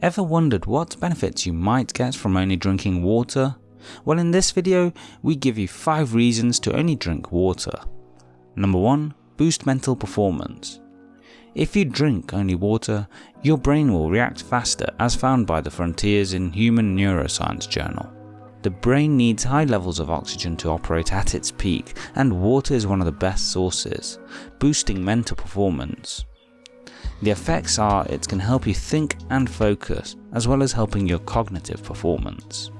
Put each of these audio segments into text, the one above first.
Ever wondered what benefits you might get from only drinking water? Well in this video, we give you 5 reasons to only drink water. Number 1. Boost mental performance. If you drink only water, your brain will react faster as found by the Frontiers in Human Neuroscience journal. The brain needs high levels of oxygen to operate at its peak and water is one of the best sources, boosting mental performance. The effects are it can help you think and focus as well as helping your cognitive performance.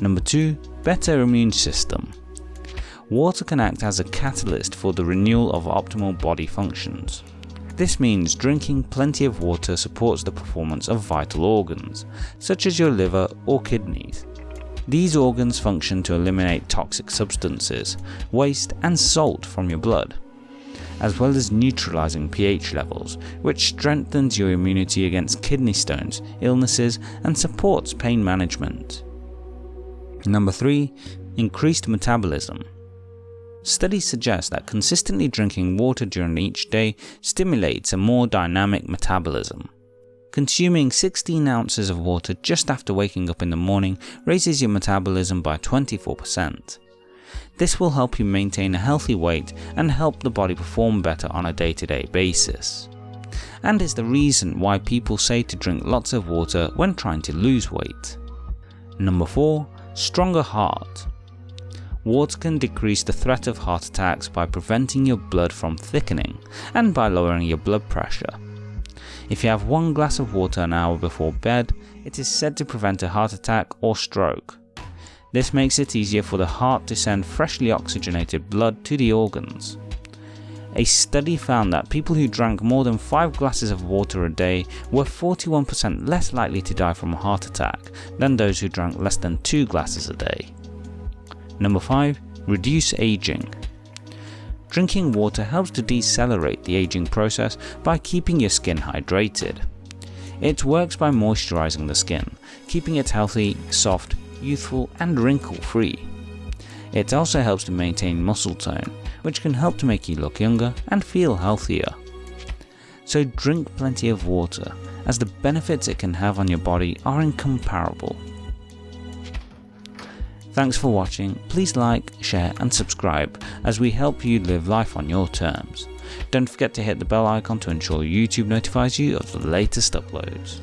Number 2. Better immune system. Water can act as a catalyst for the renewal of optimal body functions. This means drinking plenty of water supports the performance of vital organs, such as your liver or kidneys. These organs function to eliminate toxic substances, waste and salt from your blood, as well as neutralizing pH levels, which strengthens your immunity against kidney stones, illnesses and supports pain management. Number 3. Increased metabolism. Studies suggest that consistently drinking water during each day stimulates a more dynamic metabolism. Consuming 16 ounces of water just after waking up in the morning raises your metabolism by 24%. This will help you maintain a healthy weight and help the body perform better on a day to day basis. And is the reason why people say to drink lots of water when trying to lose weight. Number 4. Stronger heart. Water can decrease the threat of heart attacks by preventing your blood from thickening and by lowering your blood pressure. If you have one glass of water an hour before bed, it is said to prevent a heart attack or stroke. This makes it easier for the heart to send freshly oxygenated blood to the organs. A study found that people who drank more than 5 glasses of water a day were 41% less likely to die from a heart attack than those who drank less than 2 glasses a day. Number 5. Reduce aging. Drinking water helps to decelerate the aging process by keeping your skin hydrated. It works by moisturizing the skin, keeping it healthy, soft, youthful and wrinkle free. It also helps to maintain muscle tone, which can help to make you look younger and feel healthier. So drink plenty of water, as the benefits it can have on your body are incomparable. Thanks for watching, please like, share and subscribe as we help you live life on your terms. Don't forget to hit the bell icon to ensure YouTube notifies you of the latest uploads.